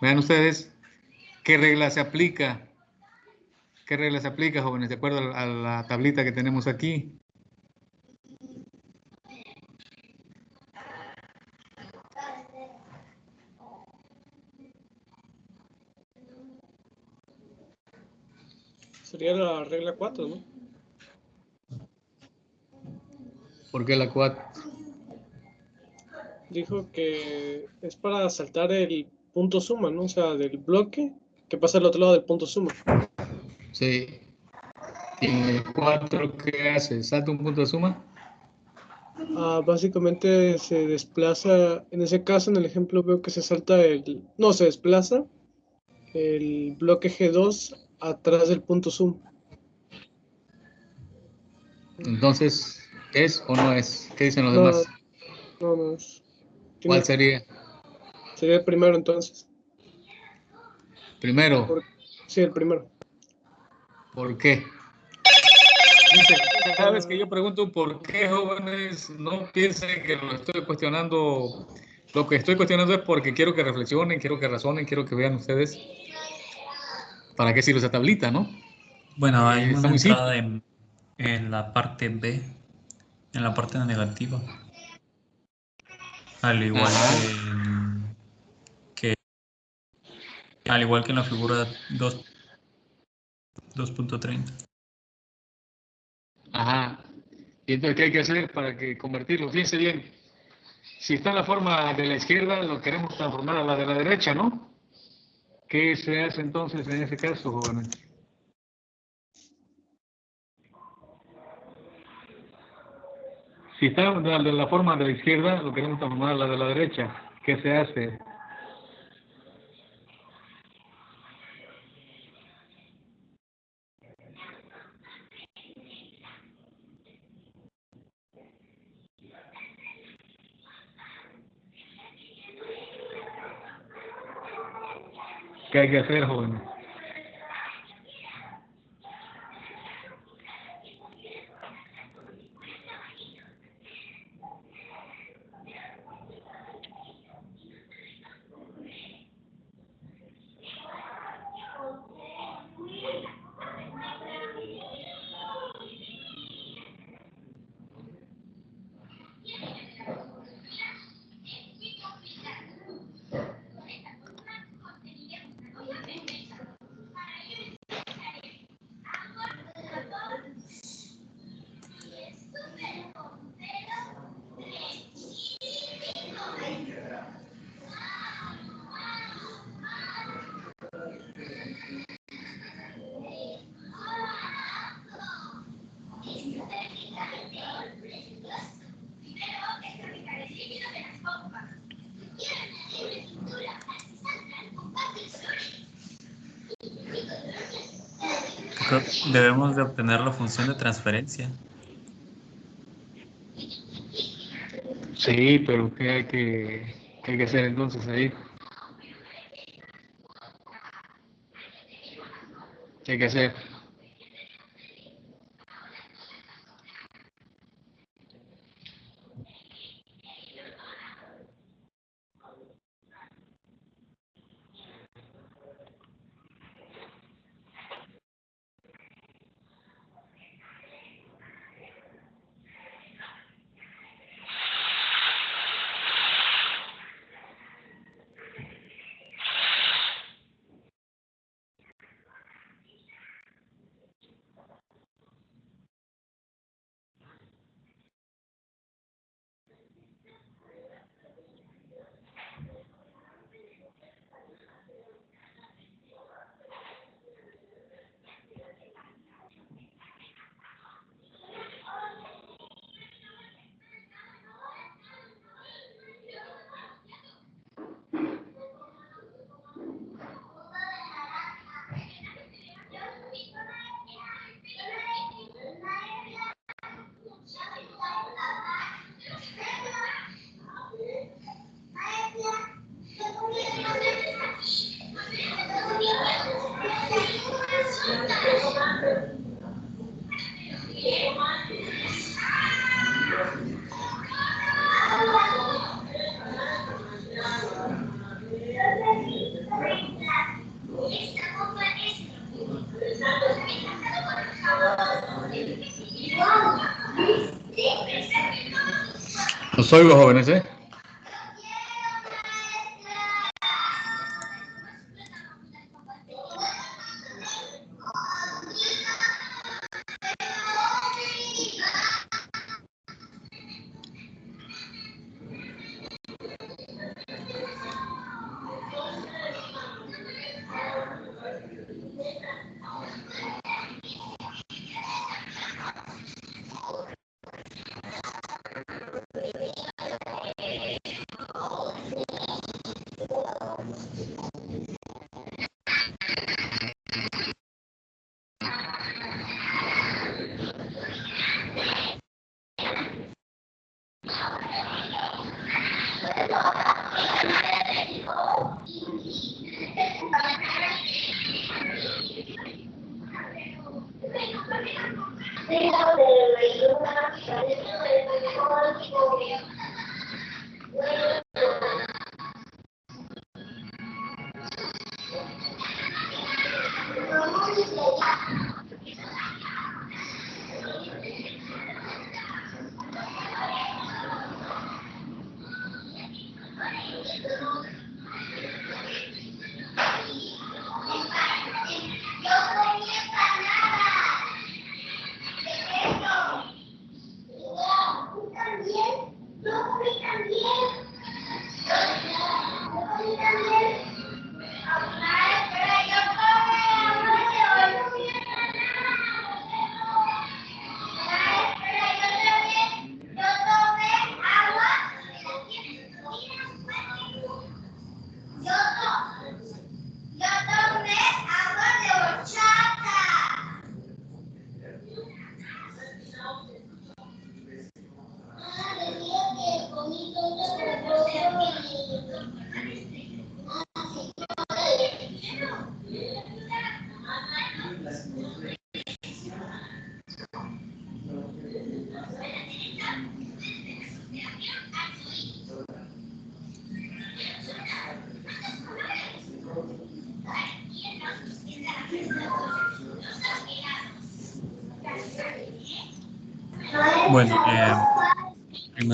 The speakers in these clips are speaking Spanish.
Vean ustedes qué regla se aplica. ¿Qué regla se aplica, jóvenes? De acuerdo a la tablita que tenemos aquí. Sería la regla 4, ¿no? ¿Por qué la 4? Dijo que es para saltar el punto suma, ¿no? O sea, del bloque que pasa al otro lado del punto suma. Sí. ¿Y el 4 qué hace? ¿Salta un punto de suma? Ah, básicamente se desplaza, en ese caso, en el ejemplo veo que se salta el, no, se desplaza el bloque G2 atrás del punto zoom. Entonces, ¿es o no es? ¿Qué dicen los demás? No, no es. ¿Cuál sería? Sería el primero entonces. ¿Primero? sí, el primero. ¿Por qué? cada vez que yo pregunto por qué, jóvenes, no piensen que lo estoy cuestionando. Lo que estoy cuestionando es porque quiero que reflexionen, quiero que razonen, quiero que vean ustedes ¿Para qué sirve esa tablita, no? Bueno, hay una entrada en, la parte B, en la parte negativa. Al igual que, al igual que en la figura 2.30. Ajá. ¿Y entonces qué hay que hacer para que convertirlo? Fíjense bien. Si está en la forma de la izquierda, lo queremos transformar a la de la derecha, ¿no? ¿Qué se hace entonces en ese caso, jóvenes? Si está de la forma de la izquierda, lo queremos transformar a la de la derecha. ¿Qué se hace? ¿Qué hay que hacer, joven? Debemos de obtener la función de transferencia. Sí, pero ¿qué hay que, qué hay que hacer entonces ahí? ¿Qué hay que hacer? Los oigo, jóvenes, ¿eh?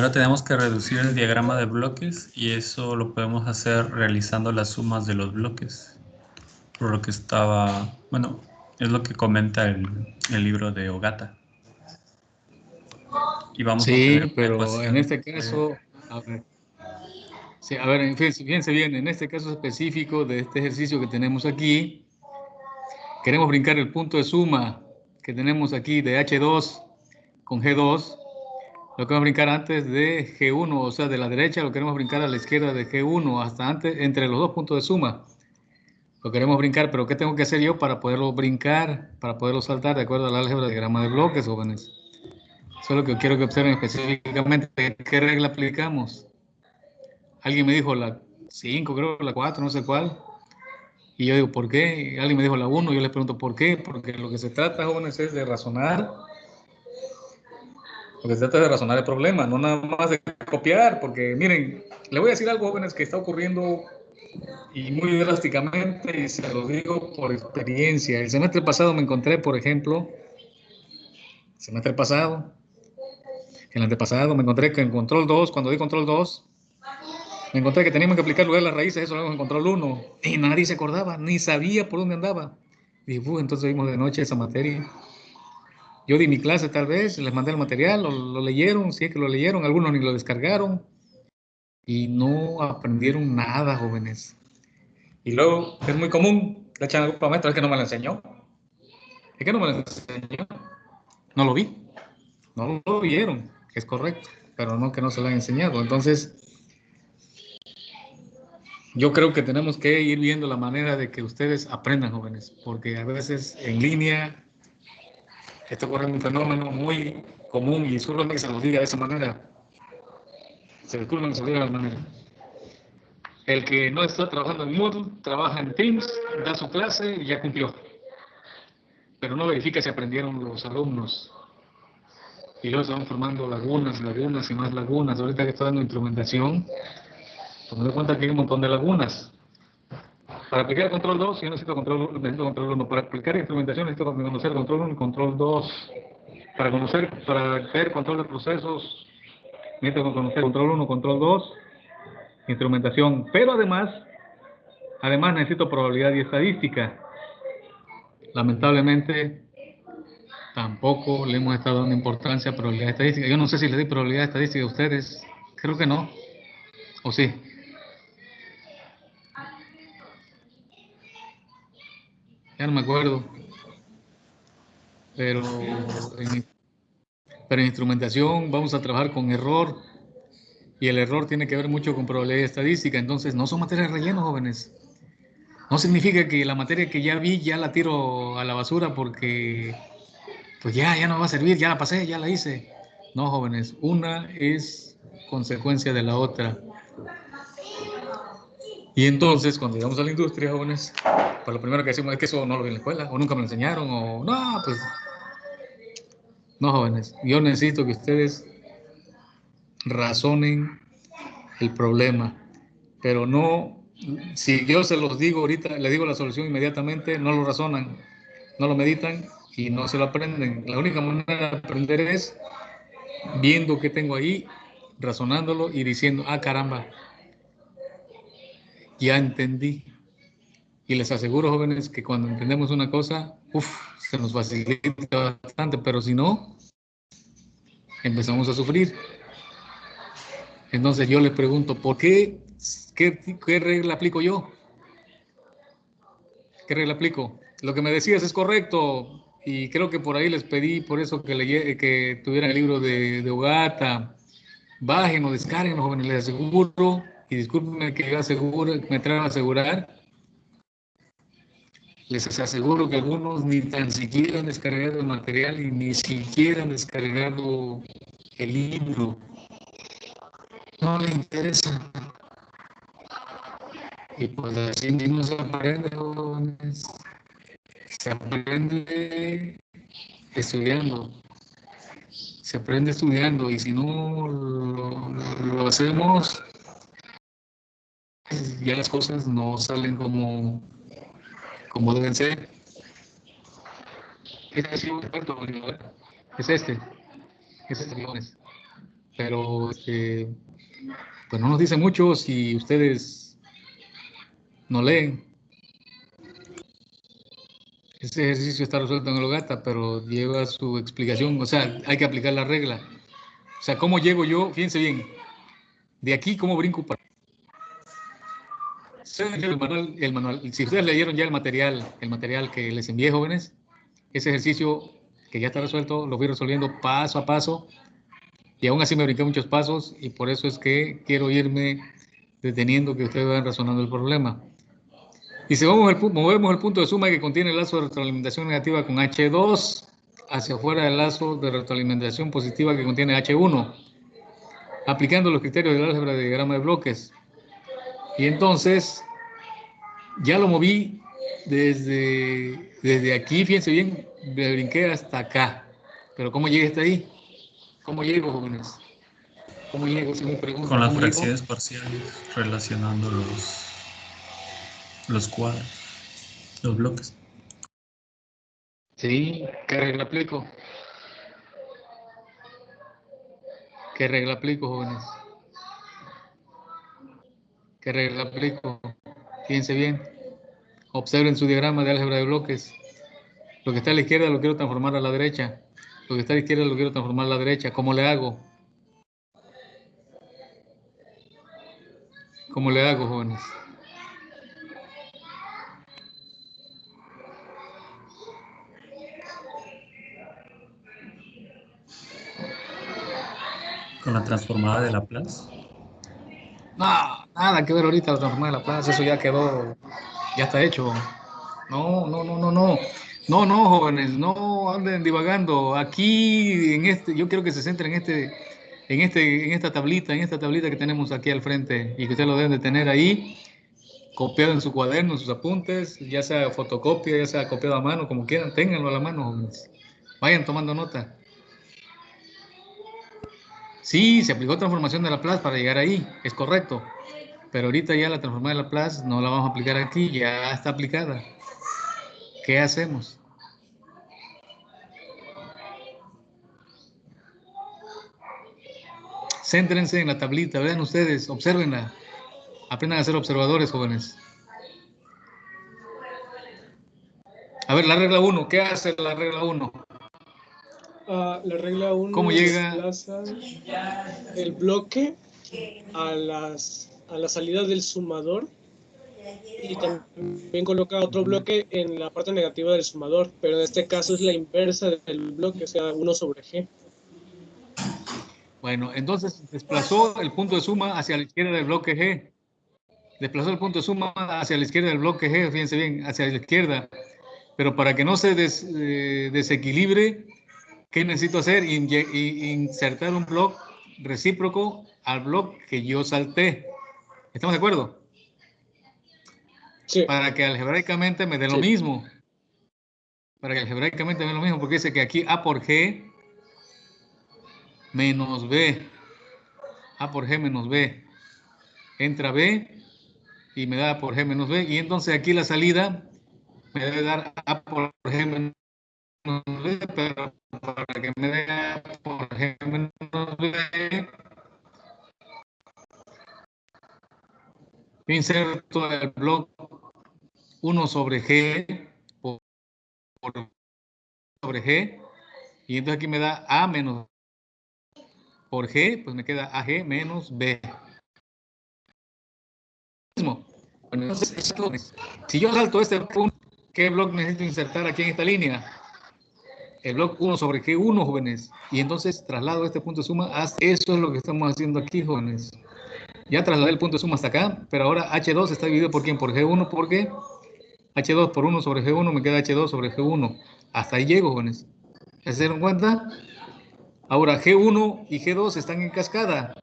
Primero tenemos que reducir el diagrama de bloques y eso lo podemos hacer realizando las sumas de los bloques. Por lo que estaba, bueno, es lo que comenta el, el libro de Ogata. Y vamos sí, pero en este caso, a ver, sí, a ver, fíjense bien, en este caso específico de este ejercicio que tenemos aquí, queremos brincar el punto de suma que tenemos aquí de H2 con G2, lo queremos brincar antes de G1, o sea, de la derecha lo queremos brincar a la izquierda de G1, hasta antes, entre los dos puntos de suma. Lo queremos brincar, pero ¿qué tengo que hacer yo para poderlo brincar, para poderlo saltar de acuerdo al álgebra de diagrama de bloques, jóvenes? Eso es lo que quiero que observen específicamente. ¿Qué regla aplicamos? Alguien me dijo la 5, creo, la 4, no sé cuál. Y yo digo, ¿por qué? Alguien me dijo la 1, yo les pregunto, ¿por qué? Porque lo que se trata, jóvenes, es de razonar porque se trata de razonar el problema, no nada más de copiar, porque miren, le voy a decir algo, jóvenes, que está ocurriendo y muy drásticamente, y se lo digo por experiencia. El semestre pasado me encontré, por ejemplo, el semestre pasado, el antepasado, me encontré que en control 2, cuando di control 2, me encontré que teníamos que aplicar lugar las raíces, eso lo en control 1, y nadie se acordaba, ni sabía por dónde andaba. Y entonces vimos de noche esa materia. Yo di mi clase tal vez, les mandé el material, lo, leyeron, sí que lo leyeron, algunos ni lo descargaron y no aprendieron nada, jóvenes. Y luego es muy común, le echan a maestro, es que no me lo enseñó. Es que no me lo enseñó. No lo vi. No lo vieron, es correcto, pero no que no se lo han enseñado. Entonces, yo creo que tenemos que ir viendo la manera de que ustedes aprendan, jóvenes, porque a veces en línea esto ocurre un fenómeno muy común y disculpen que se lo diga de esa manera. Se disculpen que se lo diga de esa manera. El que no está trabajando en Moodle, trabaja en Teams, da su clase y ya cumplió. Pero no verifica si aprendieron los alumnos. Y luego van formando lagunas, lagunas y más lagunas. Ahorita que estoy dando instrumentación, pues me doy cuenta que hay un montón de lagunas. Para aplicar control 2, yo necesito control, necesito control 1. Para aplicar instrumentación necesito conocer control 1 y control 2. Para conocer, para hacer control de procesos, Necesito conocer control 1, control 2, instrumentación. Pero además, además necesito probabilidad y estadística. Lamentablemente, tampoco le hemos estado dando importancia a probabilidad estadística. Yo no sé si le di probabilidad estadística a ustedes. Creo que no. ¿O sí? Ya no me acuerdo. Pero en, pero en instrumentación vamos a trabajar con error. Y el error tiene que ver mucho con probabilidad estadística. Entonces, no son materias relleno, jóvenes. No significa que la materia que ya vi ya la tiro a la basura porque pues ya, ya no va a servir, ya la pasé, ya la hice. No, jóvenes, una es consecuencia de la otra. Y entonces, cuando llegamos a la industria, jóvenes, pues lo primero que decimos es que eso no lo vi en la escuela, o nunca me lo enseñaron, o no, pues. No, jóvenes, yo necesito que ustedes razonen el problema, pero no, si yo se los digo ahorita, le digo la solución inmediatamente, no lo razonan, no lo meditan y no se lo aprenden. La única manera de aprender es viendo qué tengo ahí, razonándolo y diciendo, ah, caramba, ya entendí. Y les aseguro, jóvenes, que cuando entendemos una cosa, uff, se nos facilita bastante, pero si no, empezamos a sufrir. Entonces yo les pregunto, ¿por qué? ¿Qué, qué regla aplico yo? ¿Qué regla aplico? Lo que me decías es correcto y creo que por ahí les pedí, por eso que, le, que tuvieran el libro de, de Ogata. Bajen o descarguen, jóvenes, les aseguro y discúlpenme que yo me traigo a asegurar, les aseguro que algunos ni tan siquiera han descargado el material y ni siquiera han descargado el libro. No les interesa. Y pues así mismo se aprende, jóvenes. Se aprende estudiando. Se aprende estudiando y si no lo, lo hacemos, ya las cosas no salen como, como deben ser. Este es es este, es este Pero este, pues no nos dice mucho si ustedes no leen. Este ejercicio está resuelto en el Ogata, pero lleva su explicación, o sea, hay que aplicar la regla. O sea, ¿cómo llego yo? Fíjense bien, de aquí, ¿cómo brinco para si ustedes leyeron ya el material, el material que les envié, jóvenes, ese ejercicio que ya está resuelto, lo voy resolviendo paso a paso, y aún así me brinqué muchos pasos, y por eso es que quiero irme deteniendo que ustedes vayan razonando el problema. Y si vamos el, movemos el punto de suma que contiene el lazo de retroalimentación negativa con H2 hacia afuera del lazo de retroalimentación positiva que contiene H1, aplicando los criterios del álgebra de diagrama de bloques. Y entonces ya lo moví desde, desde aquí, fíjense bien, me brinqué hasta acá. Pero ¿cómo llegué hasta ahí? ¿Cómo llego, jóvenes? ¿Cómo llego? Si me Con las fracciones parciales, relacionando los, los cuadros, los bloques. Sí, ¿qué regla aplico? ¿Qué regla aplico, jóvenes? ¿Qué regla aplico? Fíjense bien. Observen su diagrama de álgebra de bloques. Lo que está a la izquierda lo quiero transformar a la derecha. Lo que está a la izquierda lo quiero transformar a la derecha. ¿Cómo le hago? ¿Cómo le hago, jóvenes? Con la transformada de Laplace. No, nada que ver ahorita la transformada de la plaza, eso ya quedó, ya está hecho. No, no, no, no, no. No, no, jóvenes, no anden divagando. Aquí, en este, yo quiero que se centren en este, en este, en esta tablita, en esta tablita que tenemos aquí al frente y que ustedes lo deben de tener ahí, copiado en su cuaderno, en sus apuntes, ya sea fotocopia, ya sea copiado a mano, como quieran, ténganlo a la mano, jóvenes. Vayan tomando nota. Sí, se aplicó transformación de Laplace para llegar ahí, es correcto. Pero ahorita ya la transformación de Laplace no la vamos a aplicar aquí, ya está aplicada. ¿Qué hacemos? Céntrense en la tablita, vean ustedes, observenla. Aprendan a ser observadores, jóvenes. A ver, la regla 1, ¿qué hace la regla 1? Ah, la regla 1 ¿Cómo llega? el bloque a, las, a la salida del sumador y también coloca otro bloque en la parte negativa del sumador, pero en este caso es la inversa del bloque, o sea, 1 sobre G. Bueno, entonces desplazó el punto de suma hacia la izquierda del bloque G. Desplazó el punto de suma hacia la izquierda del bloque G, fíjense bien, hacia la izquierda. Pero para que no se eh, desequilibre, ¿qué necesito hacer? Insertar un bloque recíproco al bloque que yo salté. ¿Estamos de acuerdo? Sí, Para que algebraicamente me dé lo mismo. Para que algebraicamente me dé lo mismo, porque dice que aquí A por G menos B. A por G menos B. Entra B y me da A por G menos B. Y entonces aquí la salida me debe dar A por G menos B, pero para que me dé A por G menos B, inserto el bloque 1 sobre G por, sobre G y entonces aquí me da A menos por G, pues me queda AG menos B. Mismo. Bueno, entonces, si yo salto este punto, ¿qué bloque necesito insertar aquí en esta línea? El bloque 1 sobre G1, jóvenes. Y entonces traslado este punto de suma. hasta- Eso es lo que estamos haciendo aquí, jóvenes. Ya trasladé el punto de suma hasta acá, pero ahora H2 está dividido por quién? Por G1, porque H2 por 1 sobre G1 me queda H2 sobre G1. Hasta ahí llego, jóvenes. ¿Ya ¿Se dieron cuenta? Ahora G1 y G2 están en cascada.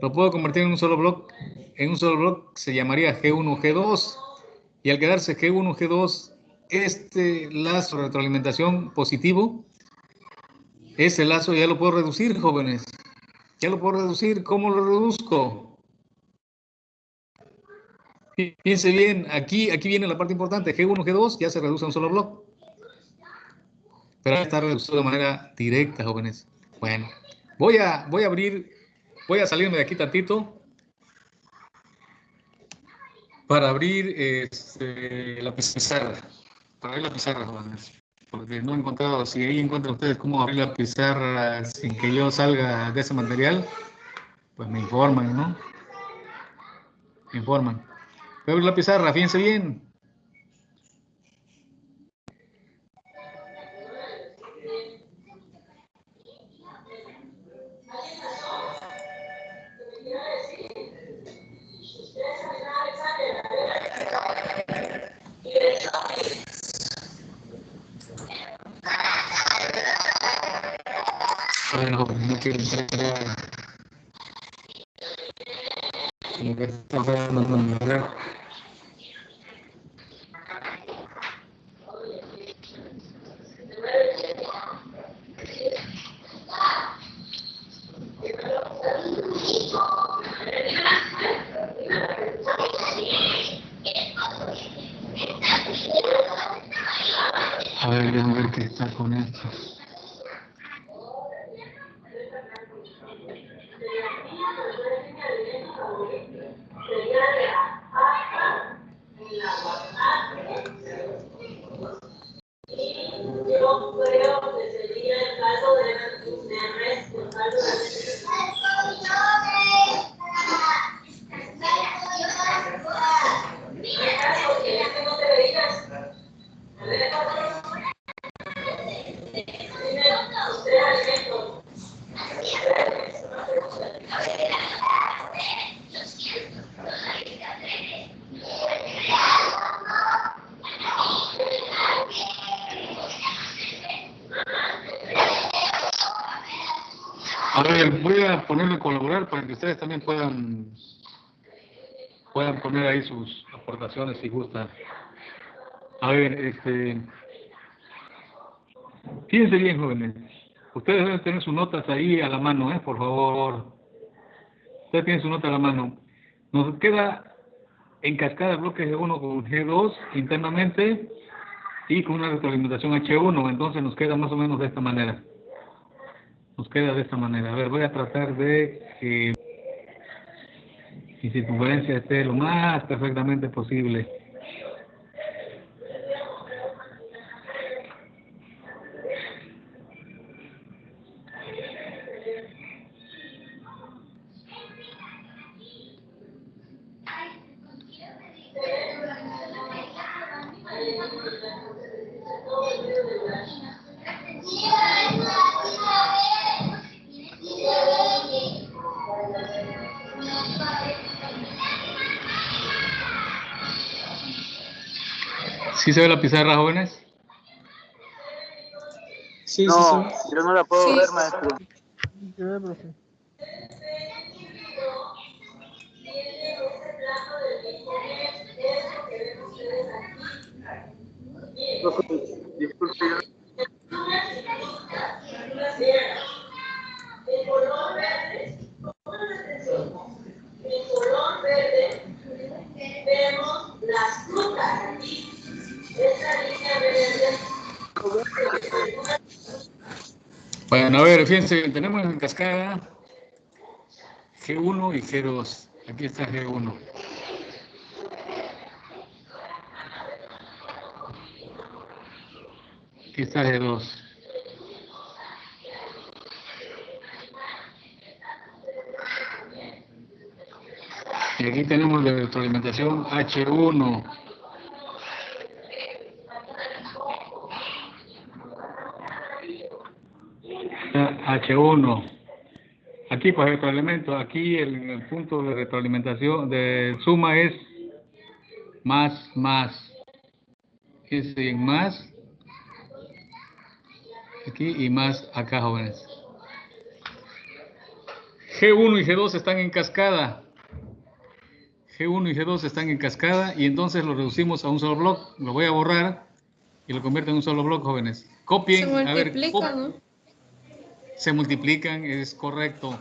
Lo puedo convertir en un solo bloque. En un solo bloque se llamaría G1, G2. Y al quedarse G1, G2, este lazo de retroalimentación positivo, ese lazo ya lo puedo reducir, jóvenes. Ya lo puedo reducir. ¿Cómo lo reduzco? Pi- Piense bien, aquí, aquí viene la parte importante. G1, G2 ya se reduce a un solo bloque. Pero está reducido de manera directa, jóvenes. Bueno, voy a, voy a abrir, voy a salirme de aquí tantito para abrir este, la pizarra. Para abrir la pizarra, jóvenes. Porque no he encontrado, si ahí encuentran ustedes cómo abrir la pizarra sin que yo salga de ese material, pues me informan, ¿no? Me informan. Voy abrir la pizarra, fíjense bien. Bueno, no quiero entrar a... Lo que está pasando, no me veo. A ver, déjame ver qué está con esto. Yo creo que sería el caso de, de responsable A ver, voy a ponerle colaborar para que ustedes también puedan puedan poner ahí sus aportaciones si gustan. A ver, este fíjense bien, jóvenes. Ustedes deben tener sus notas ahí a la mano, ¿eh? Por favor. Ustedes tienen su nota a la mano. Nos queda en cascada bloque G1 con G2 internamente y con una retroalimentación H1. Entonces nos queda más o menos de esta manera. nos queda de esta manera. A ver, voy a tratar de que mi circunferencia esté lo más perfectamente posible. ¿Sí se ve la pizarra, jóvenes? Sí, sí, No, sí. yo no la puedo Sí. ver, maestro. Disculpe, Bueno, a ver, fíjense, tenemos en cascada G1 y G2. Aquí está G1. Aquí está G2. Y aquí tenemos la retroalimentación H1. H1. Aquí pues retroalimento, aquí el, el punto de retroalimentación de suma es más, más. En más. Aquí y más acá, jóvenes. G1 y G2 están en cascada. G1 y G2 están en cascada y entonces lo reducimos a un solo bloque. Lo voy a borrar y lo convierto en un solo bloque, jóvenes. Copien. Se a ver, multiplica, ¿no? Se multiplican, es correcto.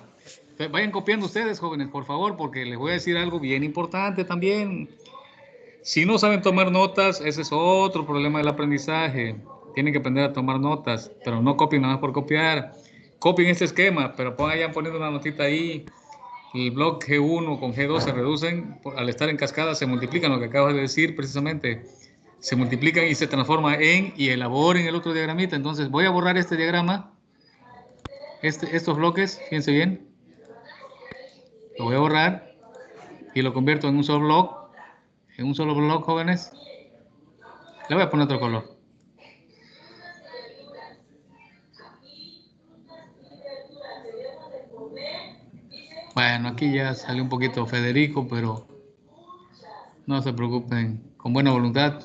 Vayan copiando ustedes, jóvenes, por favor, porque les voy a decir algo bien importante también. Si no saben tomar notas, ese es otro problema del aprendizaje. Tienen que aprender a tomar notas, pero no copien nada más por copiar. Copien este esquema, pero vayan poniendo una notita ahí. El bloque G1 con G2 se reducen, al estar en cascada se multiplican, lo que acabas de decir precisamente. Se multiplican y se transforma en, y elaboren el otro diagramita. Entonces voy a borrar este diagrama este, estos bloques, fíjense bien, lo voy a borrar y lo convierto en un solo bloque, en un solo bloque, jóvenes. Le voy a poner otro color. Bueno, aquí ya salió un poquito Federico, pero no se preocupen, con buena voluntad.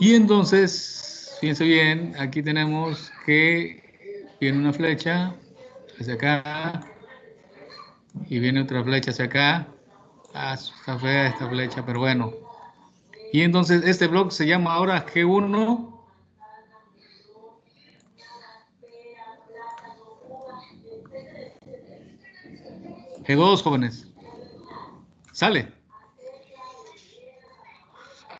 Y entonces, fíjense bien, aquí tenemos que viene una flecha hacia acá y viene otra flecha hacia acá. Ah, está fea esta flecha, pero bueno. Y entonces este bloque se llama ahora G1. G2, jóvenes. Sale.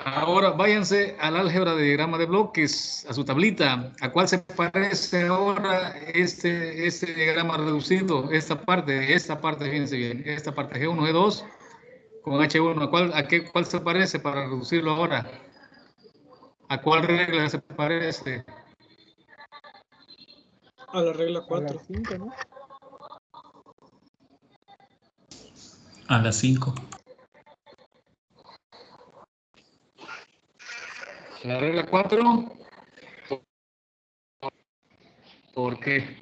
Ahora váyanse al álgebra de diagrama de bloques, a su tablita. ¿A cuál se parece ahora este, este diagrama reducido? Esta parte, esta parte, fíjense bien, esta parte G1, G2 con H1. ¿A cuál, a qué, cuál se parece para reducirlo ahora? ¿A cuál regla se parece? A la regla 4. A las 5. La regla 4. ¿Por qué?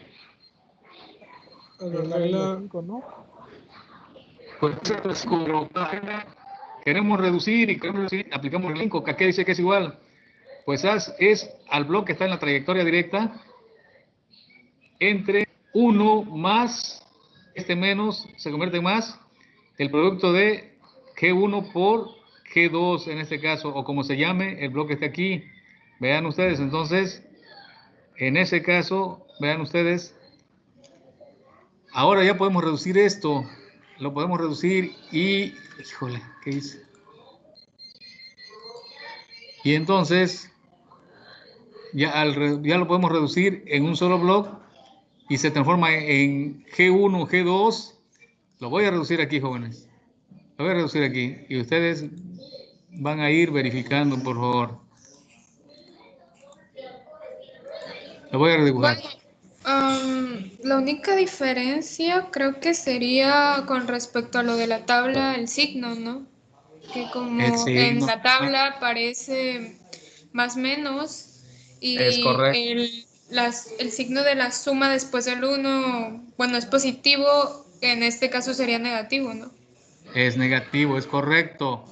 La regla. Pues es como queremos reducir y queremos reducir, aplicamos el 5, que dice que es igual. Pues haz- es al bloque que está en la trayectoria directa entre 1 más, este menos se convierte en más, el producto de G1 por G2 en este caso, o como se llame, el bloque está aquí. Vean ustedes, entonces, en ese caso, vean ustedes, ahora ya podemos reducir esto, lo podemos reducir y, híjole, ¿qué hice? Y entonces, ya, ya lo podemos reducir en un solo bloque y se transforma en G1, G2. Lo voy a reducir aquí, jóvenes. Lo voy a reducir aquí. Y ustedes van a ir verificando, por favor. Lo voy a redibujar. Am, la única diferencia creo que sería con respecto a lo de la tabla, el signo, ¿no? Que como en la tabla aparece más menos y Es correcto. el, las- el signo de la suma después del 1, bueno, es positivo, en este caso sería negativo, ¿no? Es negativo, es correcto.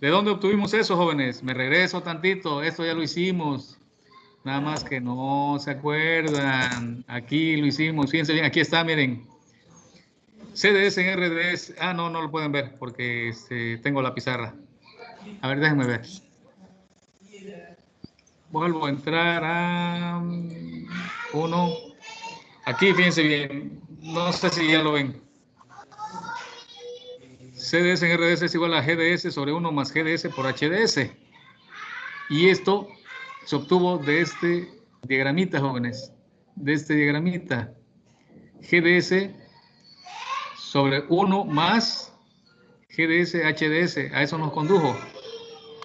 ¿De dónde obtuvimos eso, jóvenes? Me regreso tantito, esto ya lo hicimos. Nada más que no se acuerdan. Aquí lo hicimos, fíjense bien, aquí está, miren. CDS en RDS. Ah, no, no lo pueden ver porque este, tengo la pizarra. A ver, déjenme ver. Vuelvo a entrar a uno. Aquí, fíjense bien. No sé si ya lo ven. CDS en RDS es igual a GDS sobre 1 más GDS por HDS. Y esto se obtuvo de este diagramita, jóvenes. De este diagramita. GDS sobre 1 más GDS HDS. A eso nos condujo.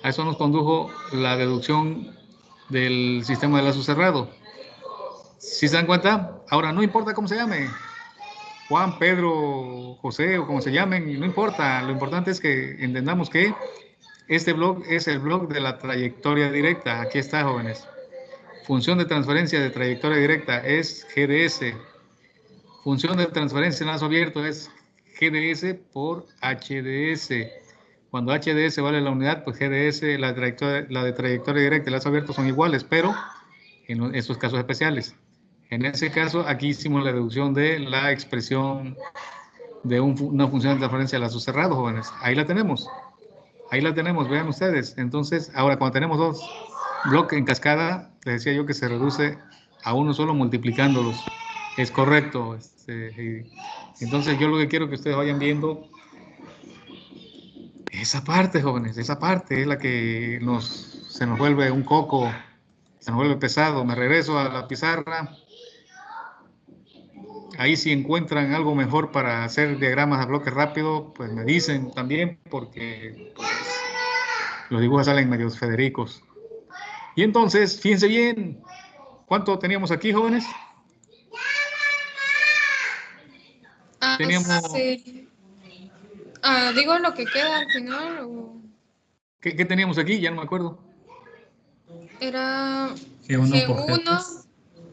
A eso nos condujo la deducción del sistema de lazo cerrado. Si se dan cuenta, ahora no importa cómo se llame, Juan, Pedro, José o como se llamen, no importa. Lo importante es que entendamos que este blog es el blog de la trayectoria directa. Aquí está, jóvenes. Función de transferencia de trayectoria directa es GDS. Función de transferencia en lazo abierto es GDS por HDS. Cuando HDS vale la unidad, pues GDS, la, trayectoria, la de trayectoria directa y lazo abierto son iguales, pero en esos casos especiales. En ese caso, aquí hicimos la deducción de la expresión de un una función de transferencia de lazos cerrados, jóvenes. Ahí la tenemos. Ahí la tenemos, vean ustedes. Entonces, ahora cuando tenemos dos bloques en cascada, les decía yo que se reduce a uno solo multiplicándolos. Es correcto. este, entonces, yo lo que quiero que ustedes vayan viendo esa parte, jóvenes, esa parte es la que nos, se nos vuelve un coco, se nos vuelve pesado. Me regreso a la pizarra. Ahí si encuentran algo mejor para hacer diagramas a bloque rápido, pues me dicen también, porque pues, los dibujos salen medios federicos. Y entonces, fíjense bien, ¿cuánto teníamos aquí, jóvenes? Ah, Teníamos- sí. Ah, digo lo que queda al final o ¿Qué, qué teníamos aquí? Ya no me acuerdo. era G1 por G1, G3.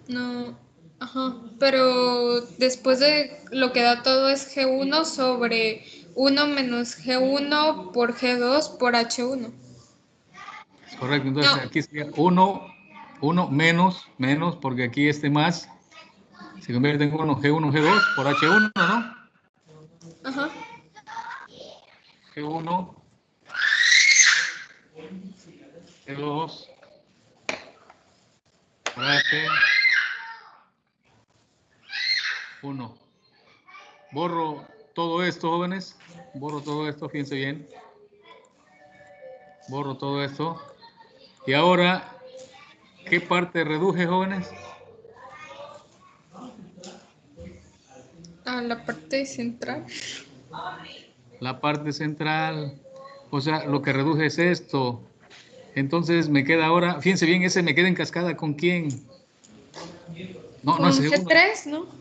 no, ajá, pero después de lo que da todo es G1 sobre 1 menos G1 por G2 por H1. Es correcto, entonces No. aquí sería 1, 1 menos, menos, porque aquí este más se convierte en 1, G1, G2 por H1, ¿no? Ajá. G1, G2, por H, 1. Borro todo esto, jóvenes. Borro todo esto, fíjense bien. Borro todo esto. Y ahora, ¿qué parte reduje, jóvenes? A la parte central. La parte central. O sea, lo que reduje es esto. Entonces me queda ahora, fíjense bien, ese me queda en cascada con quién. No, Con no. G3, ¿no?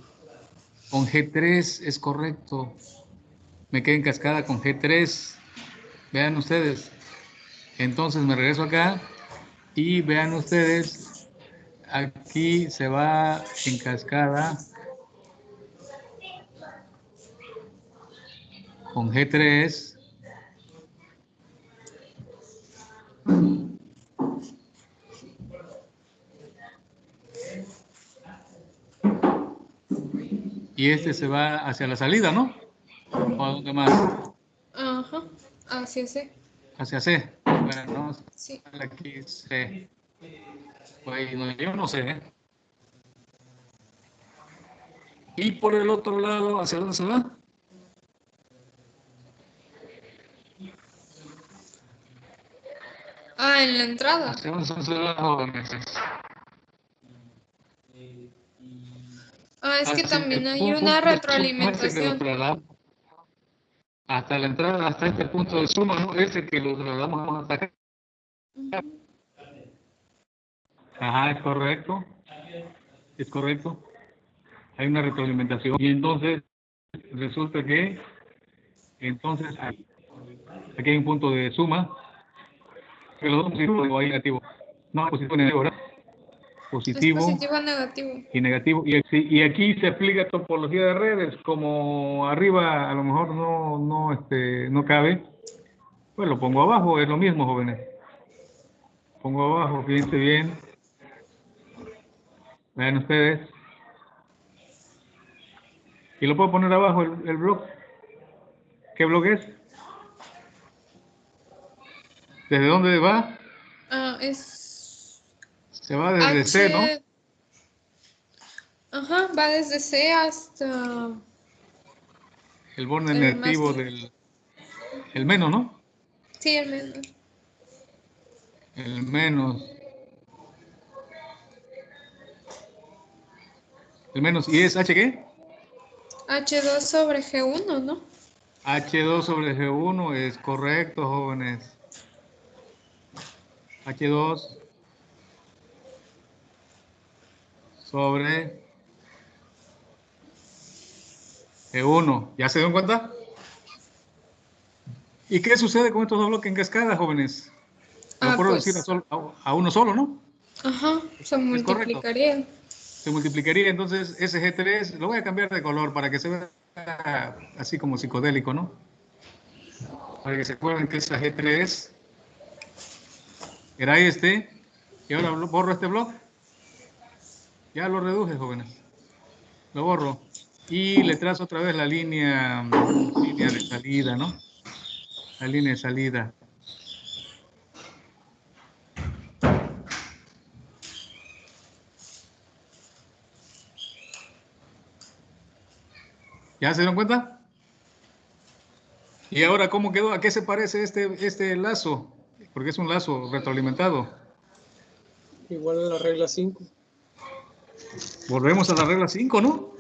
Con G3 es correcto. Me queda en cascada con G3. Vean ustedes. Entonces me regreso acá y vean ustedes. Aquí se va en cascada con G3. Y este se va hacia la salida, ¿no? ¿O a dónde más? Ajá. Es. eh. Hacia C. Bueno, Sí. aquí C. Pues no, yo no sé. ¿eh? Y por el otro lado, ¿hacia dónde se va? Ah, en la entrada. ¿Hacia dónde se va, jóvenes? Ah, es que Hasta también hay una retroalimentación. Hasta la entrada, hasta este punto de suma, ¿no? Ese que lo trasladamos hasta acá. Ajá, es correcto. Es correcto. Hay una retroalimentación. Y entonces, resulta que, entonces, aquí aquí hay un punto de suma. Que los dos positivos o hay negativo. No, positivo y negativo, ¿verdad? Positivo positivo negativo. y negativo. Y, y aquí se aplica topología de redes. Como arriba a lo mejor no, no, este, no cabe, pues lo pongo abajo. Es lo mismo, jóvenes. Pongo abajo, fíjense bien. Vean ustedes. Y lo puedo poner abajo el, el blog. ¿Qué blog es? ¿Desde dónde va? Ah, es Se va desde C, ¿no? H- Ajá, va desde C hasta... El borde el negativo más- del... El menos, ¿no? Sí, el menor. El menos. El menos. ¿Y es H qué? H2 sobre G1, ¿no? H2 sobre G1 es correcto, jóvenes. H2 sobre G1. ¿Ya se dieron cuenta? ¿Y qué sucede con estos dos bloques en cascada, jóvenes? Lo Ah, puedo pues. decir a, sol- a- a uno solo, ¿no? Ajá, se multiplicaría. se multiplicaría entonces ese G3, lo voy a cambiar de color para que se vea así como psicodélico, ¿no? Para que se acuerden que esa G3 era este, y ahora borro este bloque. Ya lo reduje, jóvenes. Lo borro. Y le trazo otra vez la línea, línea de salida, ¿no? La línea de salida. ¿Ya se dieron cuenta? ¿Y ahora cómo quedó? ¿A qué se parece este, este lazo? Porque es un lazo retroalimentado. Igual a la regla 5. Volvemos a la regla 5, ¿no?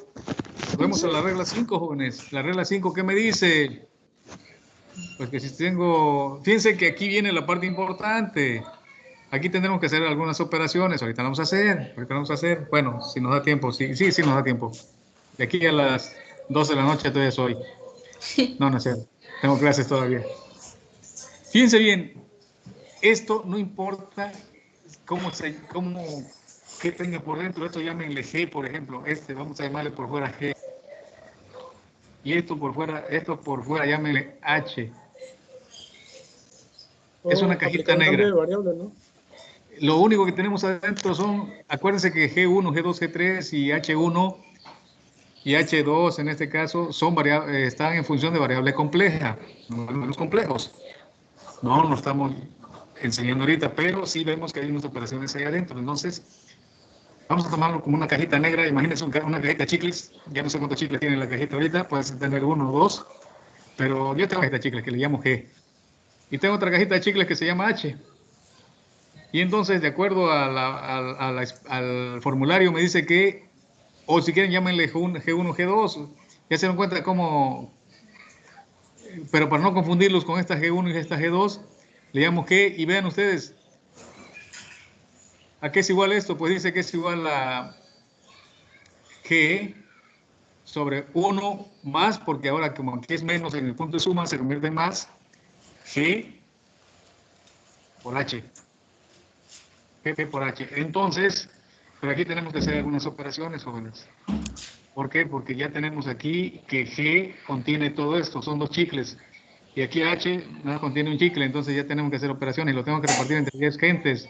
Volvemos a la regla 5, jóvenes. La regla 5, ¿qué me dice? Pues que si tengo... Fíjense que aquí viene la parte importante. Aquí tendremos que hacer algunas operaciones. Ahorita vamos a hacer. Ahorita vamos a hacer. Bueno, si nos da tiempo. Sí, sí, sí nos da tiempo. De aquí a las 12 de la noche todavía soy. No, no es cierto. Tengo clases todavía. Fíjense bien. Esto no importa cómo se... Cómo, que tenga por dentro. Esto llámenle G, por ejemplo. Este, vamos a llamarle por fuera G. Y esto por fuera, esto por fuera, llámenle H. Es una cajita aplicar un negra. ¿no? Lo único que tenemos adentro son, acuérdense que G1, G2, G3 y H1 y H2 en este caso son variables, están en función de variable compleja, números complejos. No lo estamos enseñando ahorita, pero sí vemos que hay unas operaciones ahí adentro. Entonces, vamos a tomarlo como una cajita negra. Imagínense una cajita de chicles. Ya no sé cuántos chicles tiene la cajita ahorita, puedes tener uno o dos. Pero yo tengo una cajita de chicles que le llamo G. Y tengo otra cajita de chicles que se llama H. Y entonces, de acuerdo a al- formulario, me dice que, o si quieren, llámenle G1, G1, G2. Ya se dan cuenta cómo, pero para no confundirlos con esta G1 y esta G2, le llamo G y vean ustedes, ¿a qué es igual esto? Pues dice que es igual a G sobre 1 más, porque ahora como aquí es menos en el punto de suma, se convierte más, G por H. G por H. Entonces, pero aquí tenemos que hacer algunas operaciones, jóvenes. ¿Por qué? Porque ya tenemos aquí que G contiene todo esto, son dos chicles. Y aquí H nada contiene un chicle, entonces ya tenemos que hacer operaciones lo tengo que repartir entre 10 gentes.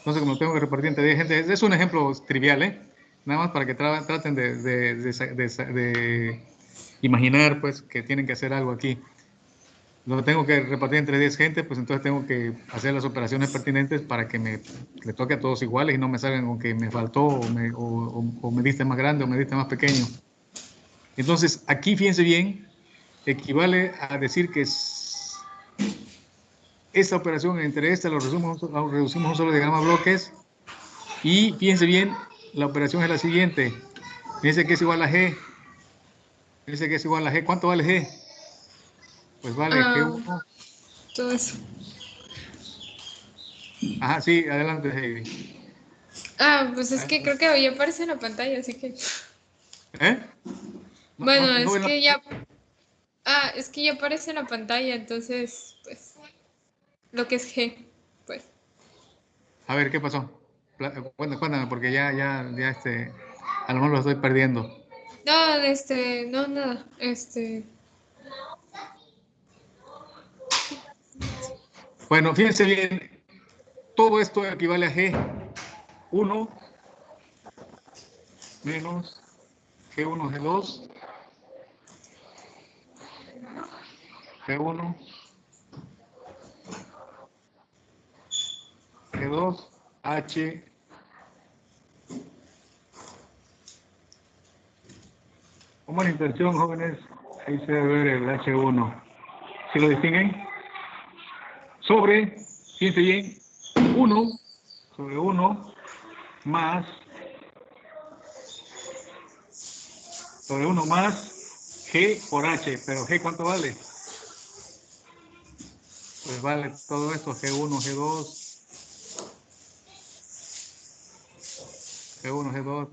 Entonces, como tengo que repartir entre 10 gentes, es un ejemplo trivial, ¿eh? Nada más para que tra- traten de, imaginar, pues, que tienen que hacer algo aquí. Lo tengo que repartir entre 10 gente, pues entonces tengo que hacer las operaciones pertinentes para que me le toque a todos iguales y no me salgan con que me faltó o me, o- o me diste más grande o me diste más pequeño. Entonces, aquí fíjense bien, equivale a decir que es- esta operación entre esta lo reducimos, lo reducimos a un solo diagrama de bloques y fíjense bien, la operación es la siguiente. Dice que es igual a G. Dice que es igual a G. ¿Cuánto vale G? Pues vale Ah. G1. Todo eso. Ajá, sí, adelante, Heidi. Ah, pues es que creo que ya aparece en la pantalla, así que. ¿Eh? No, Bueno, no, no es que ya. Ah, es que ya aparece en la pantalla, entonces. Lo que es G, pues. A ver, ¿qué pasó? Cuéntame, cuéntame, porque ya, ya, ya, este, a lo mejor lo estoy perdiendo. No, este, no, nada. Este. Bueno, fíjense bien, todo esto equivale a G. 1 menos G1, G2, G1, G2, H, Como la intención, jóvenes, ahí se debe ver el H1. ¿Sí lo distinguen? sobre, fíjense bien, 1 sobre 1 más sobre 1 más G por H, pero G ¿cuánto vale? Pues vale todo esto, G1, G2, G1, G2.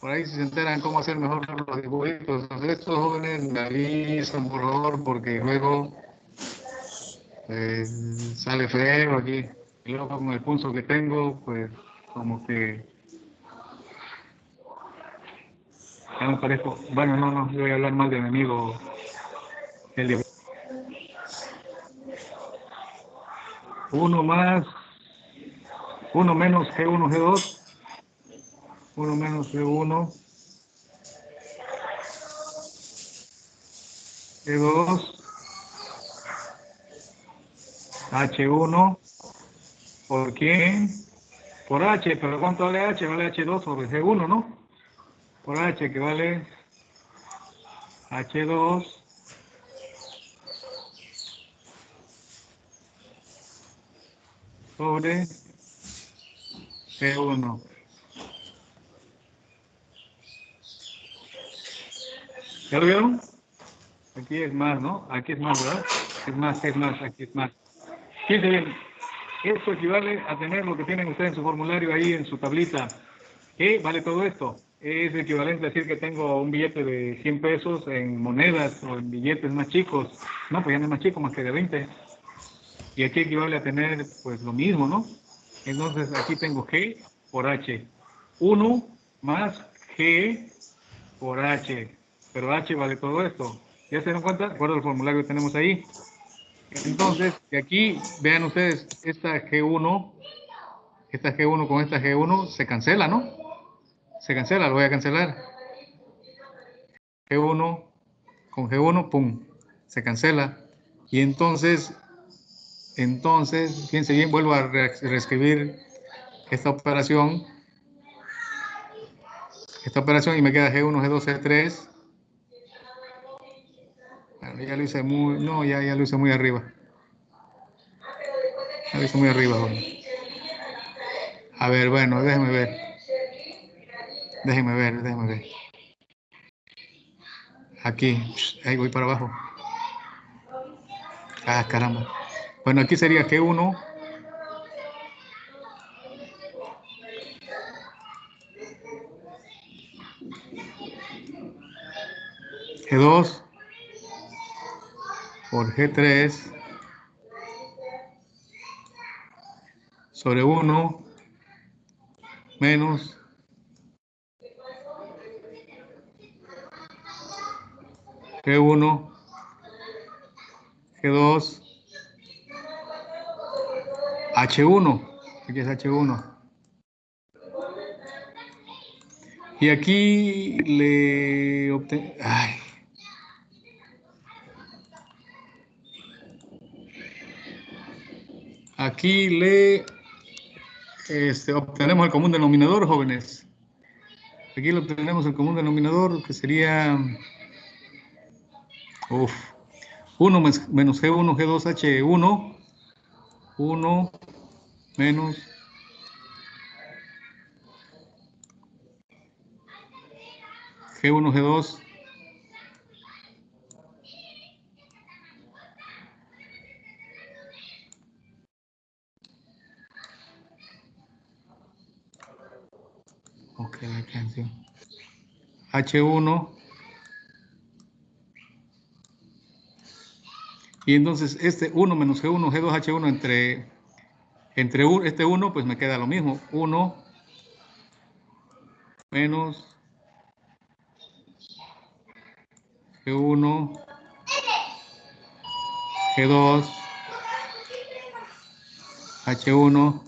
Por ahí si se enteran cómo hacer mejor los dibujitos. Estos jóvenes me avisan, por favor, porque luego eh, sale feo aquí. Y luego con el pulso que tengo, pues como que ya me parezco. Bueno, no, no, yo voy a hablar mal de mi amigo. El de... Uno más, uno menos G1, G2, uno menos G1, G2, H1, ¿por quién? Por H, pero ¿cuánto vale H? Vale H2 sobre G1, ¿no? Por H, que vale H2 sobre G1. ¿Ya lo vieron? Aquí es más, ¿no? Aquí es más, ¿verdad? Es más, es más, aquí es más. Fíjense bien, esto equivale a tener lo que tienen ustedes en su formulario ahí en su tablita. ¿Qué vale todo esto? Es equivalente a decir que tengo un billete de 100 pesos en monedas o en billetes más chicos. No, pues ya no es más chico, más que de 20. Y aquí equivale a tener pues lo mismo, ¿no? Entonces aquí tengo G por H. 1 más G por H. Pero H vale todo esto. ¿Ya se dan cuenta? Recuerda el formulario que tenemos ahí. Entonces, aquí, vean ustedes, esta G1, esta G1 con esta G1 se cancela, ¿no? Se cancela, lo voy a cancelar. G1 con G1, pum, se cancela. Y entonces, entonces, fíjense bien, vuelvo a re- reescribir esta operación. Esta operación y me queda G1, G2, G3. Bueno, ya lo hice muy, no, ya, ya lo hice muy arriba. Ya lo hice muy arriba. A ver, bueno, déjeme ver. Déjeme ver, déjeme ver. Aquí, ahí voy para abajo. Ah, caramba. Bueno, aquí sería G1. G2 por G3 sobre 1 menos. G1 G2 H1 aquí es H1 y aquí le obten Aquí le este, obtenemos el común denominador, jóvenes. Aquí le obtenemos el común denominador, que sería... Uf, 1 mes- menos G1, G2, H1. 1 menos G1, G2. Canción. H1. Y entonces este 1 menos G1, G2, H1 entre, entre este 1, pues me queda lo mismo. 1 menos G1, G2, H1.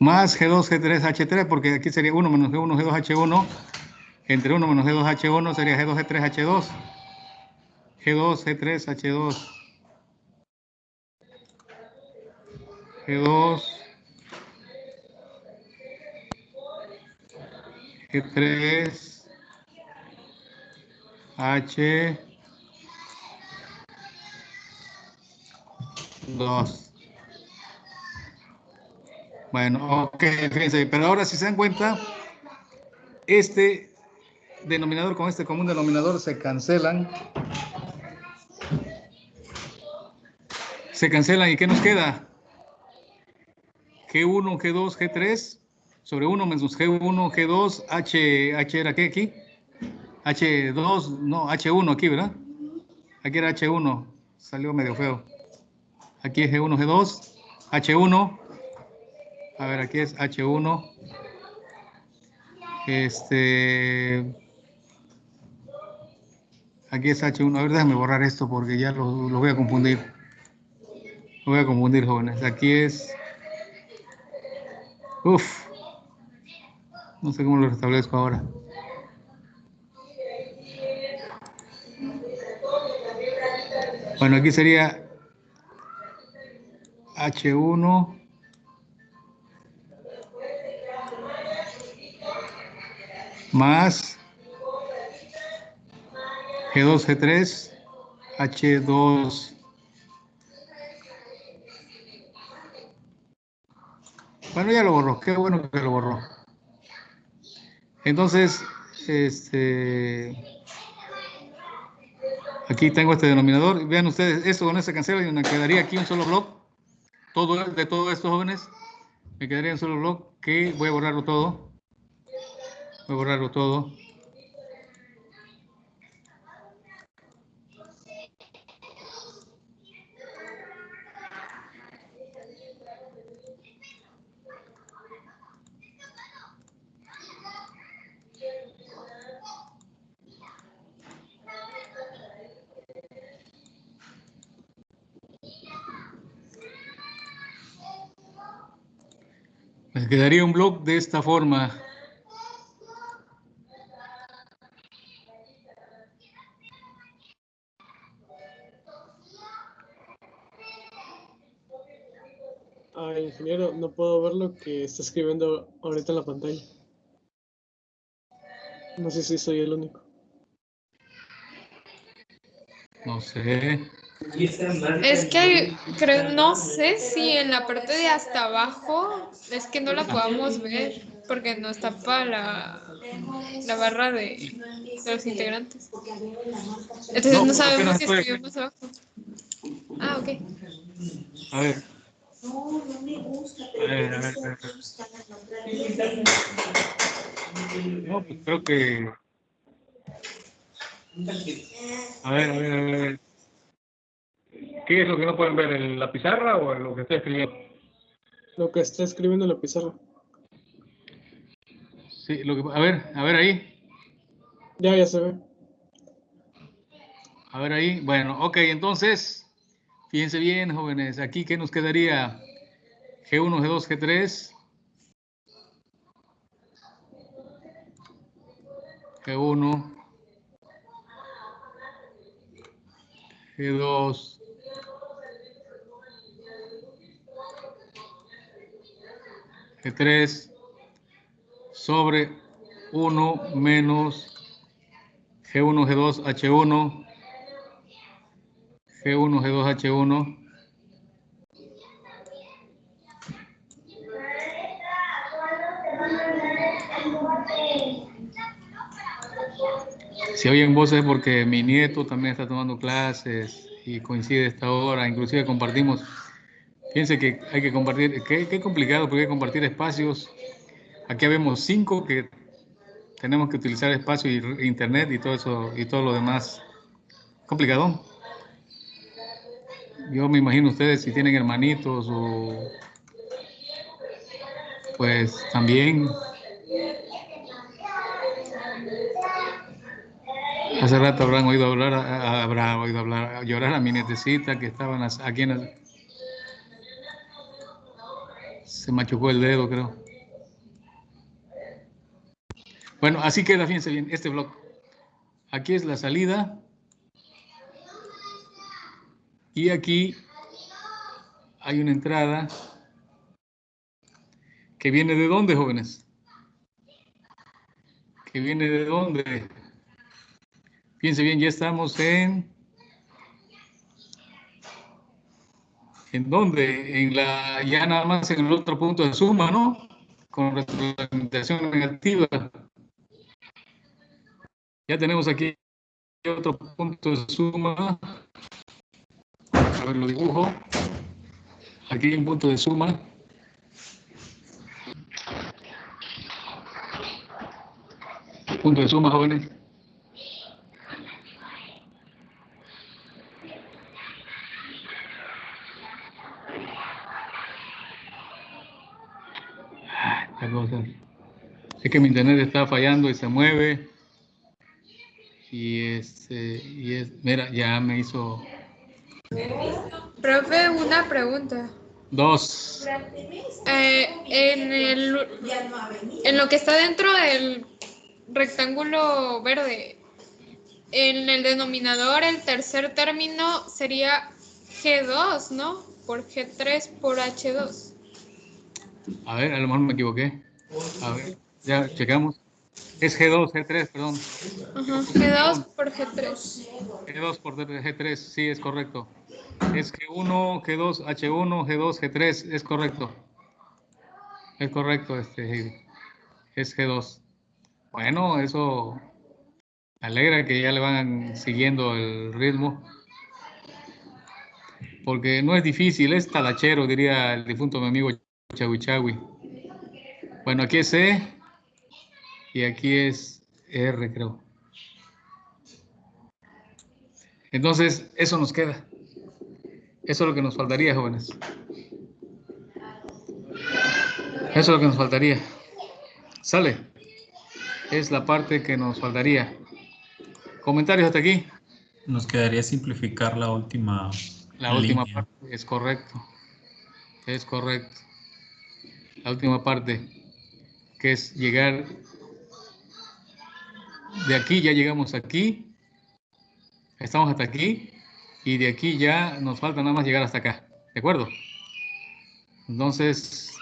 más G2, G3, H3, porque aquí sería 1 menos G1, G2, H1, entre 1 menos G2, H1 sería G2, G3, H2, G2, G3, H2, G2, G3, H2. Bueno, ok, fíjense, pero ahora si se dan cuenta, este denominador con este común denominador se cancelan. Se cancelan y ¿qué nos queda? G1, G2, G3 sobre 1 menos G1, G2, H, H era qué aquí? H2, no, H1 aquí, ¿verdad? Aquí era H1, salió medio feo. Aquí es G1, G2, H1. A ver, aquí es H1. Este. Aquí es H1. A ver, déjame borrar esto porque ya lo, lo voy a confundir. Lo voy a confundir, jóvenes. Aquí es. Uf. No sé cómo lo restablezco ahora. Bueno, aquí sería H1. Más G2, G3, H2. Bueno, ya lo borró, qué bueno que lo borró. Entonces, este, aquí tengo este denominador. Vean ustedes, esto con se cancela y me quedaría aquí un solo blog. Todo de todos estos jóvenes, me quedaría un solo blog que voy a borrarlo todo. Voy a borrarlo todo. Quedaría un blog de esta forma. Que está escribiendo ahorita en la pantalla. No sé si soy el único. No sé. Es que creo, no sé si en la parte de hasta abajo es que no la podamos ver porque nos tapa la, la barra de, de los integrantes. Entonces No, sabemos no si escribimos abajo. Ah, ok. A ver. No, A ver, a ver, a ver. pues creo que. A ver, a ver, a ver. ¿Qué es lo que no pueden ver? ¿En la pizarra o en lo que estoy escribiendo? Lo que está escribiendo en la pizarra. Sí, lo que, a ver, a ver ahí. Ya, ya se ve. A ver ahí. Bueno, ok, entonces, fíjense bien, jóvenes. Aquí, ¿qué nos quedaría? G1, G2, G3. G1. G2. G3 sobre 1 menos G1, G2, H1, G1, G2, H1, Si oyen voces porque mi nieto también está tomando clases y coincide esta hora, inclusive compartimos. Piense que hay que compartir, qué, qué complicado porque hay que compartir espacios. Aquí vemos cinco que tenemos que utilizar espacio y internet y todo eso y todo lo demás. Complicado. Yo me imagino ustedes si tienen hermanitos o pues también hace rato habrán oído hablar, habrá oído hablar, llorar a mi nietecita que estaban aquí en el, se machucó el dedo creo. Bueno, así queda, fíjense bien, este blog. Aquí es la salida. Y aquí hay una entrada que viene de dónde, jóvenes? Que viene de dónde? Fíjense bien, ya estamos en... ¿En dónde? En la, ya nada más en el otro punto de suma, ¿no? Con retroalimentación negativa. Ya tenemos aquí otro punto de suma. A ver, lo dibujo. Aquí hay un punto de suma. Punto de suma, jóvenes. Es que mi internet está fallando y se mueve. Y este, y es, mira, ya me hizo. Profe, una pregunta. Dos. Eh, en, el, en lo que está dentro del rectángulo verde, en el denominador, el tercer término sería G2, ¿no? Por G3 por H2. A ver, a lo mejor me equivoqué. A ver, ya checamos. Es G2, G3, perdón. Ajá, G2 por G3. G2 por G3, sí, es correcto. Es G1, G2, H1, G2, G3, es correcto. Es correcto, este, es G2. Bueno, eso alegra que ya le van siguiendo el ritmo. Porque no es difícil, es talachero, diría el difunto mi amigo Chawi. Bueno, aquí es C y aquí es R, creo. Entonces, eso nos queda. Eso es lo que nos faltaría, jóvenes. Eso es lo que nos faltaría. ¿Sale? Es la parte que nos faltaría. ¿Comentarios hasta aquí? Nos quedaría simplificar la última La última parte, es correcto. Es correcto. La última parte, que es llegar de aquí, ya llegamos aquí. Estamos hasta aquí y de aquí ya nos falta nada más llegar hasta acá, ¿de acuerdo? Entonces,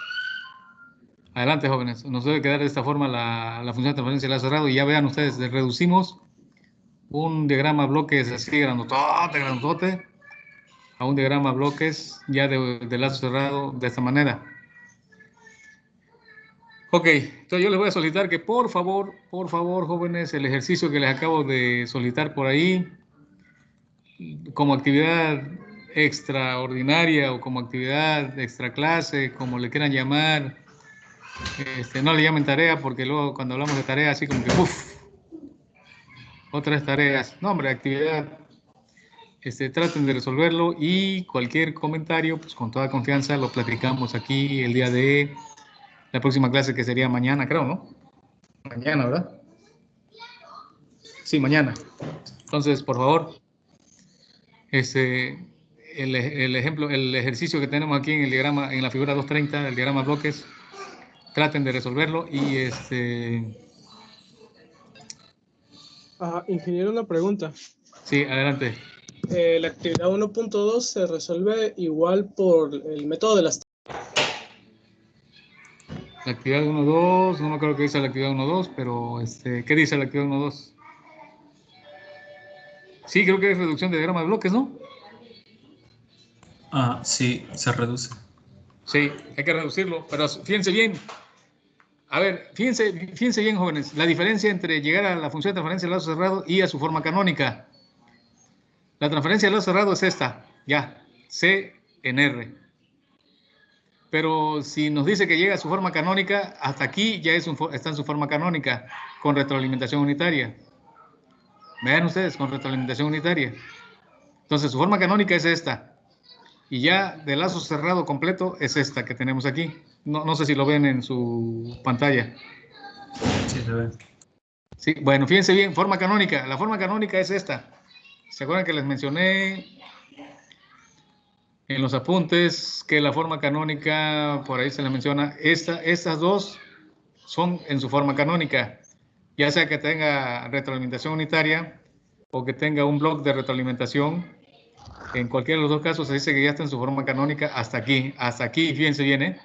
adelante jóvenes, nos debe quedar de esta forma la, la función de transferencia la cerrado y ya vean ustedes, reducimos un diagrama bloques así grandotote, grandotote, a un diagrama bloques ya de, de lazo cerrado de esta manera. Ok, entonces yo les voy a solicitar que por favor, por favor jóvenes, el ejercicio que les acabo de solicitar por ahí, como actividad extraordinaria o como actividad extra clase, como le quieran llamar, este, no le llamen tarea porque luego cuando hablamos de tarea así como que uff, otras tareas, no hombre, actividad, este, traten de resolverlo y cualquier comentario, pues con toda confianza lo platicamos aquí el día de la próxima clase que sería mañana, creo, ¿no? Mañana, ¿verdad? Sí, mañana. Entonces, por favor, este, el, el, ejemplo, el ejercicio que tenemos aquí en el diagrama, en la figura 230, el diagrama bloques, traten de resolverlo y este... Ah, ingeniero, una pregunta. Sí, adelante. Eh, la actividad 1.2 se resuelve igual por el método de las... La actividad 1.2, no me acuerdo qué dice la actividad 1.2, pero este, ¿qué dice la actividad 1.2? Sí, creo que es reducción de diagrama de bloques, ¿no? Ah, sí, se reduce. Sí, hay que reducirlo, pero fíjense bien. A ver, fíjense, fíjense bien, jóvenes, la diferencia entre llegar a la función de transferencia de lazo cerrado y a su forma canónica. La transferencia de lazo cerrado es esta, ya, C en R. Pero si nos dice que llega a su forma canónica, hasta aquí ya es un fo- está en su forma canónica, con retroalimentación unitaria. Vean ustedes, con retroalimentación unitaria. Entonces, su forma canónica es esta. Y ya de lazo cerrado completo es esta que tenemos aquí. No, no sé si lo ven en su pantalla. Sí, se ve. Sí, bueno, fíjense bien, forma canónica. La forma canónica es esta. ¿Se acuerdan que les mencioné en los apuntes que la forma canónica, por ahí se les menciona, esta, estas dos son en su forma canónica, ya sea que tenga retroalimentación unitaria o que tenga un bloque de retroalimentación. En cualquiera de los dos casos se dice que ya está en su forma canónica hasta aquí, hasta aquí, fíjense bien, ¿eh?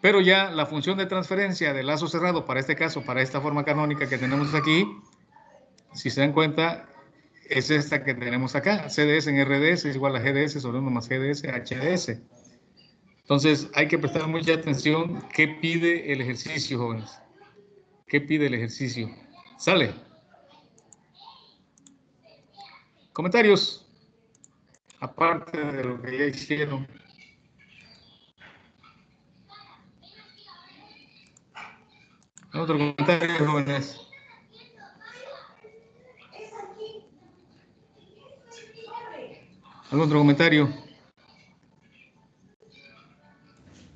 Pero ya la función de transferencia de lazo cerrado, para este caso, para esta forma canónica que tenemos aquí, si se dan cuenta, es esta que tenemos acá. CDS en RDS es igual a GDS sobre 1 más GDS HDS. Entonces, hay que prestar mucha atención qué pide el ejercicio, jóvenes. ¿Qué pide el ejercicio? ¿Sale? ¿Comentarios? Aparte de lo que ya hicieron. Otro comentario, jóvenes. ¿Algún otro comentario?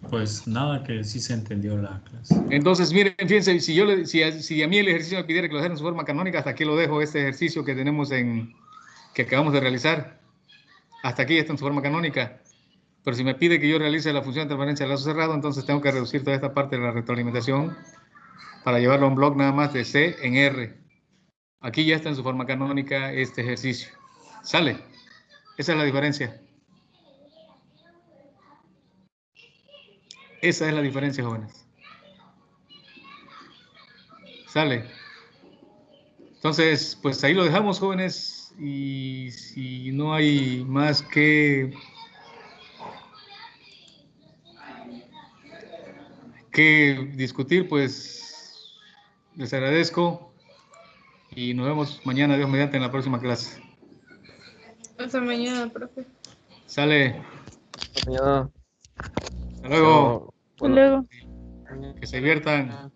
Pues nada, que sí se entendió la clase. Entonces, miren, fíjense, si, yo le- si, si a mí el ejercicio me pidiera que lo dejara en su forma canónica, hasta aquí lo dejo, este ejercicio que tenemos en, que acabamos de realizar. Hasta aquí está en su forma canónica. Pero si me pide que yo realice la función de transferencia de lazo cerrado, entonces tengo que reducir toda esta parte de la retroalimentación para llevarlo a un bloque nada más de C en R. Aquí ya está en su forma canónica este ejercicio. ¿Sale? Esa es la diferencia. Esa es la diferencia, jóvenes. Sale. Entonces, pues ahí lo dejamos, jóvenes. Y si no hay más que que discutir, pues les agradezco y nos vemos mañana, Dios mediante, en la próxima clase. Hasta mañana, profe. Sale. Mañana. Hasta luego. Bueno. luego. Que se diviertan.